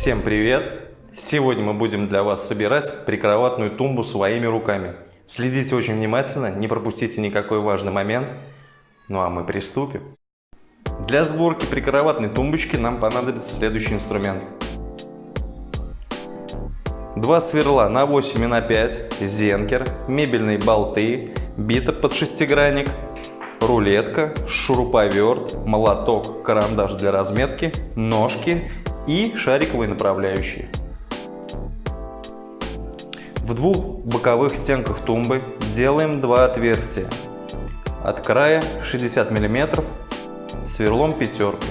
Всем привет! Сегодня мы будем для вас собирать прикроватную тумбу своими руками. Следите очень внимательно, не пропустите никакой важный момент. Ну а мы приступим. Для сборки прикроватной тумбочки нам понадобится следующий инструмент. Два сверла на 8 и на 5, зенкер, мебельные болты, бита под шестигранник, рулетка, шуруповерт, молоток, карандаш для разметки, ножки и шариковые направляющие. В двух боковых стенках тумбы делаем два отверстия. От края 60 мм сверлом пятеркой.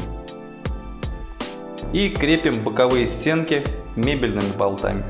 И крепим боковые стенки мебельными болтами.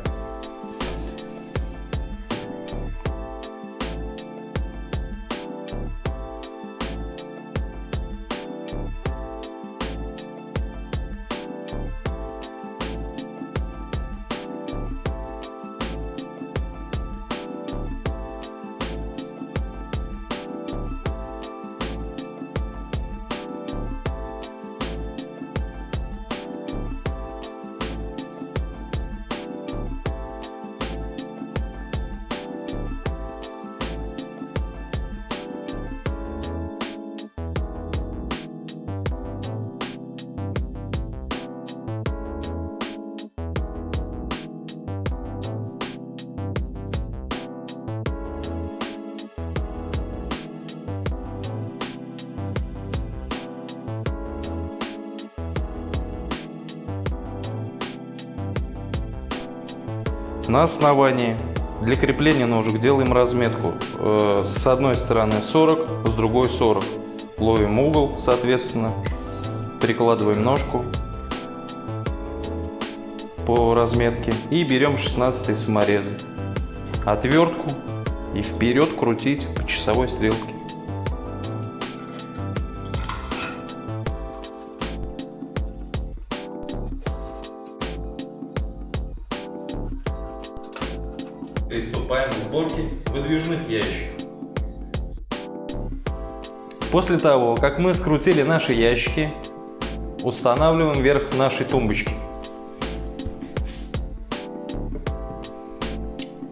На основании для крепления ножек делаем разметку э, с одной стороны 40, с другой 40. Ловим угол, соответственно, прикладываем ножку по разметке и берем 16 саморезы. Отвертку и вперед крутить по часовой стрелке. Приступаем к сборке выдвижных ящиков. После того, как мы скрутили наши ящики, устанавливаем верх нашей тумбочки.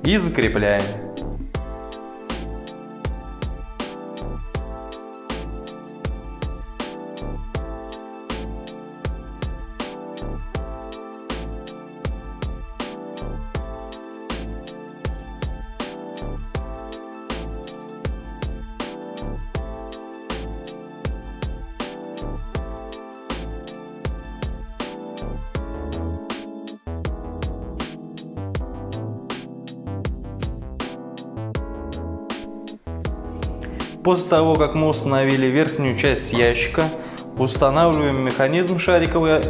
И закрепляем. После того, как мы установили верхнюю часть ящика, устанавливаем механизм шариковое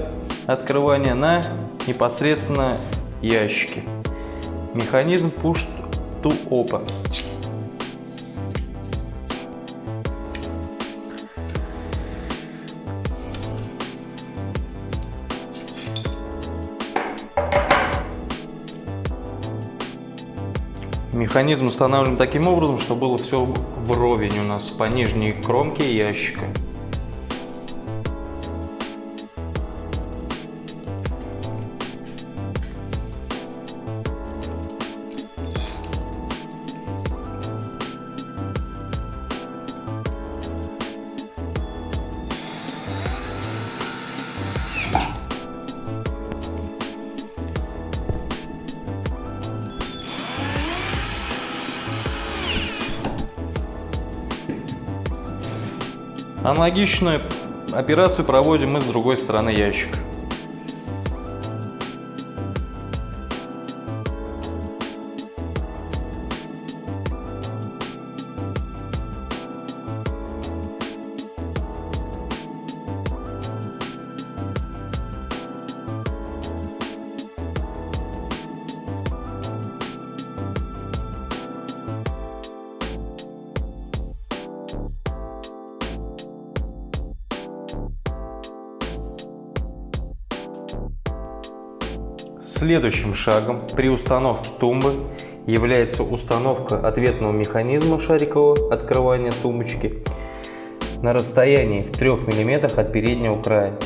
открывание на непосредственно ящике. Механизм Push to Open. Механизм устанавливаем таким образом, чтобы было все вровень у нас по нижней кромке ящика. Аналогичную операцию проводим мы с другой стороны ящика. Следующим шагом при установке тумбы является установка ответного механизма шарикового открывания тумбочки на расстоянии в 3 мм от переднего края.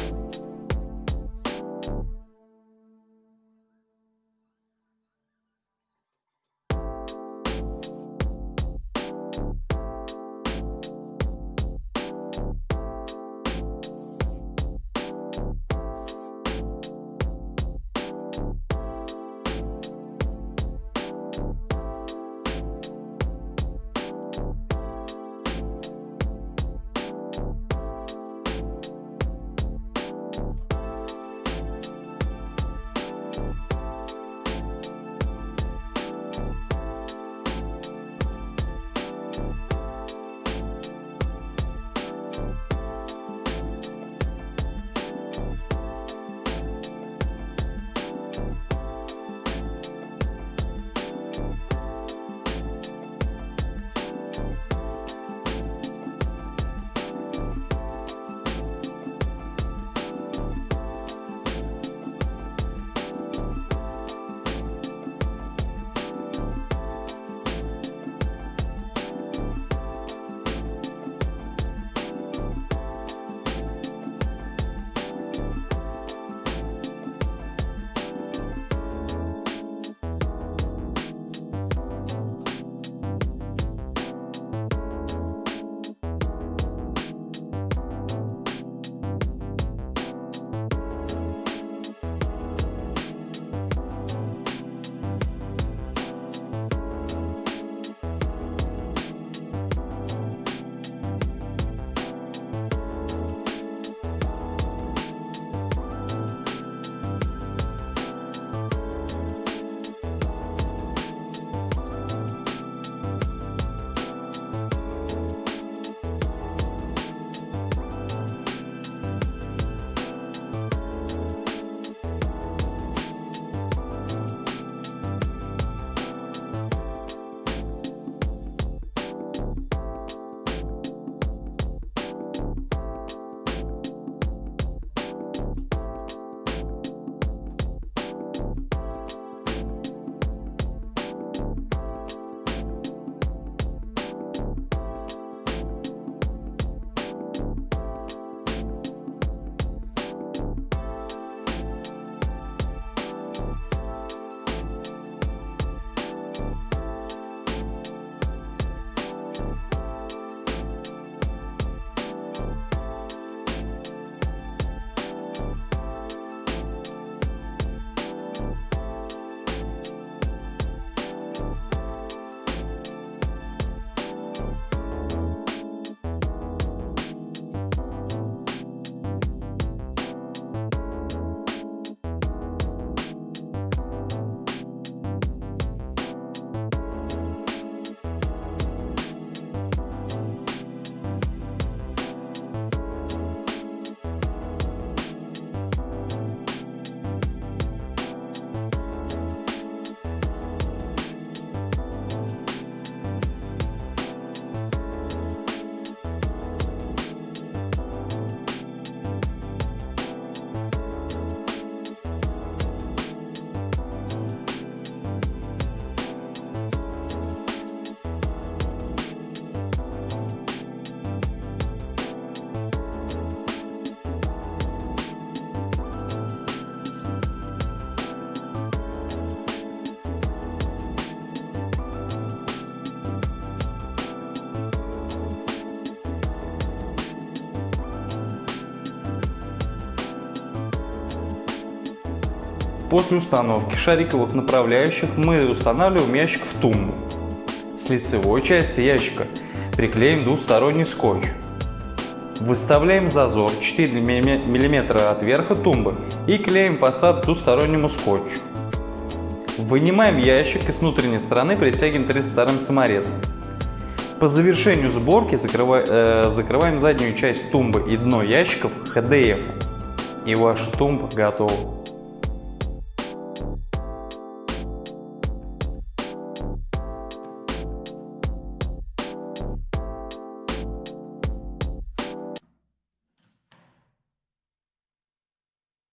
После установки шариковых направляющих мы устанавливаем ящик в тумбу. С лицевой части ящика приклеим двусторонний скотч. Выставляем зазор 4 мм от верха тумбы и клеим фасад двустороннему скотчу. Вынимаем ящик и с внутренней стороны притягиваем 32 саморезом. По завершению сборки э, закрываем заднюю часть тумбы и дно ящиков HDF. И ваша тумба готова.